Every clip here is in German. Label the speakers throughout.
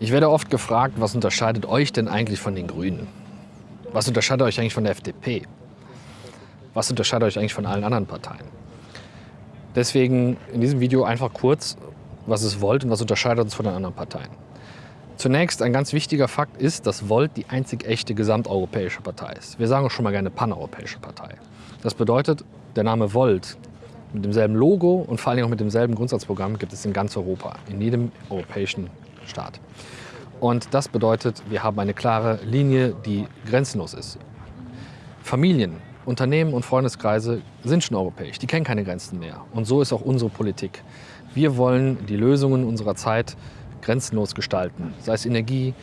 Speaker 1: Ich werde oft gefragt, was unterscheidet euch denn eigentlich von den Grünen? Was unterscheidet euch eigentlich von der FDP? Was unterscheidet euch eigentlich von allen anderen Parteien? Deswegen in diesem Video einfach kurz, was es Volt und was unterscheidet uns von den anderen Parteien. Zunächst ein ganz wichtiger Fakt ist, dass Volt die einzig echte gesamteuropäische Partei ist. Wir sagen auch schon mal gerne paneuropäische Partei. Das bedeutet, der Name Volt mit demselben Logo und vor allem auch mit demselben Grundsatzprogramm gibt es in ganz Europa, in jedem europäischen Staat. Und das bedeutet, wir haben eine klare Linie, die grenzenlos ist. Familien, Unternehmen und Freundeskreise sind schon europäisch, die kennen keine Grenzen mehr. Und so ist auch unsere Politik. Wir wollen die Lösungen unserer Zeit grenzenlos gestalten, sei es Energie,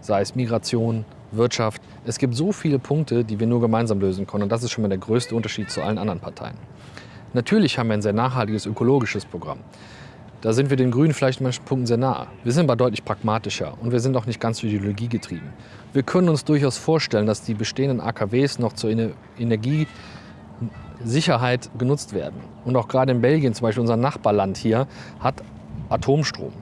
Speaker 1: sei es Migration, Wirtschaft. Es gibt so viele Punkte, die wir nur gemeinsam lösen können und das ist schon mal der größte Unterschied zu allen anderen Parteien. Natürlich haben wir ein sehr nachhaltiges ökologisches Programm. Da sind wir den Grünen vielleicht in manchen Punkten sehr nah. Wir sind aber deutlich pragmatischer und wir sind auch nicht ganz ideologiegetrieben. Wir können uns durchaus vorstellen, dass die bestehenden AKWs noch zur Energiesicherheit genutzt werden. Und auch gerade in Belgien, zum Beispiel unser Nachbarland hier, hat Atomstrom.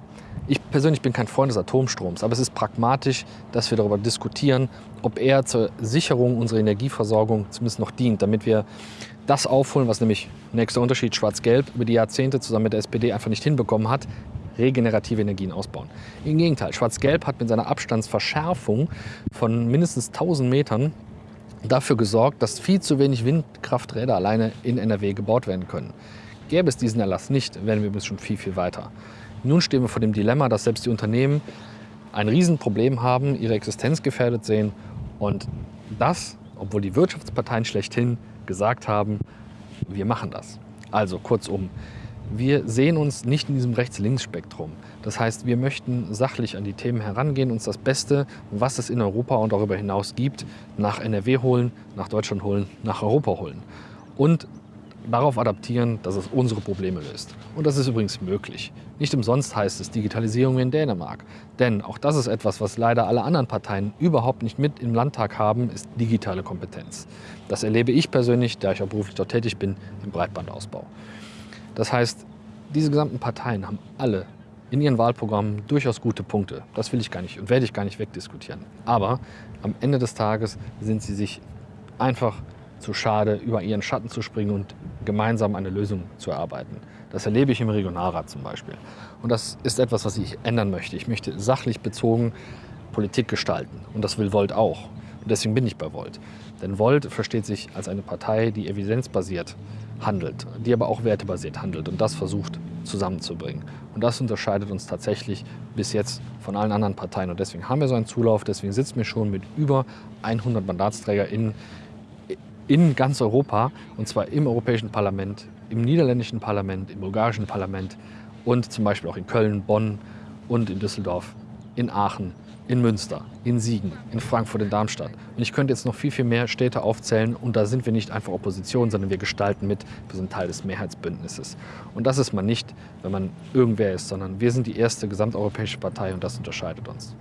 Speaker 1: Ich persönlich bin kein Freund des Atomstroms, aber es ist pragmatisch, dass wir darüber diskutieren, ob er zur Sicherung unserer Energieversorgung zumindest noch dient, damit wir das aufholen, was nämlich, nächster Unterschied, Schwarz-Gelb über die Jahrzehnte zusammen mit der SPD einfach nicht hinbekommen hat, regenerative Energien ausbauen. Im Gegenteil, Schwarz-Gelb hat mit seiner Abstandsverschärfung von mindestens 1000 Metern dafür gesorgt, dass viel zu wenig Windkrafträder alleine in NRW gebaut werden können. Gäbe es diesen Erlass nicht, wären wir bis schon viel, viel weiter. Nun stehen wir vor dem Dilemma, dass selbst die Unternehmen ein Riesenproblem haben, ihre Existenz gefährdet sehen und das, obwohl die Wirtschaftsparteien schlechthin gesagt haben, wir machen das. Also kurzum, wir sehen uns nicht in diesem Rechts-Links-Spektrum. Das heißt, wir möchten sachlich an die Themen herangehen, uns das Beste, was es in Europa und darüber hinaus gibt, nach NRW holen, nach Deutschland holen, nach Europa holen. Und darauf adaptieren, dass es unsere Probleme löst. Und das ist übrigens möglich. Nicht umsonst heißt es Digitalisierung in Dänemark. Denn auch das ist etwas, was leider alle anderen Parteien überhaupt nicht mit im Landtag haben, ist digitale Kompetenz. Das erlebe ich persönlich, da ich auch beruflich dort tätig bin, im Breitbandausbau. Das heißt, diese gesamten Parteien haben alle in ihren Wahlprogrammen durchaus gute Punkte. Das will ich gar nicht und werde ich gar nicht wegdiskutieren. Aber am Ende des Tages sind sie sich einfach zu schade, über ihren Schatten zu springen und gemeinsam eine Lösung zu erarbeiten. Das erlebe ich im Regionalrat zum Beispiel. Und das ist etwas, was ich ändern möchte. Ich möchte sachlich bezogen Politik gestalten. Und das will Volt auch. Und deswegen bin ich bei Volt. Denn Volt versteht sich als eine Partei, die evidenzbasiert handelt, die aber auch wertebasiert handelt und das versucht zusammenzubringen. Und das unterscheidet uns tatsächlich bis jetzt von allen anderen Parteien. Und deswegen haben wir so einen Zulauf, deswegen sitzen wir schon mit über 100 MandatsträgerInnen in ganz Europa, und zwar im Europäischen Parlament, im niederländischen Parlament, im bulgarischen Parlament und zum Beispiel auch in Köln, Bonn und in Düsseldorf, in Aachen, in Münster, in Siegen, in Frankfurt, in Darmstadt. Und ich könnte jetzt noch viel, viel mehr Städte aufzählen und da sind wir nicht einfach Opposition, sondern wir gestalten mit, wir sind Teil des Mehrheitsbündnisses. Und das ist man nicht, wenn man irgendwer ist, sondern wir sind die erste gesamteuropäische Partei und das unterscheidet uns.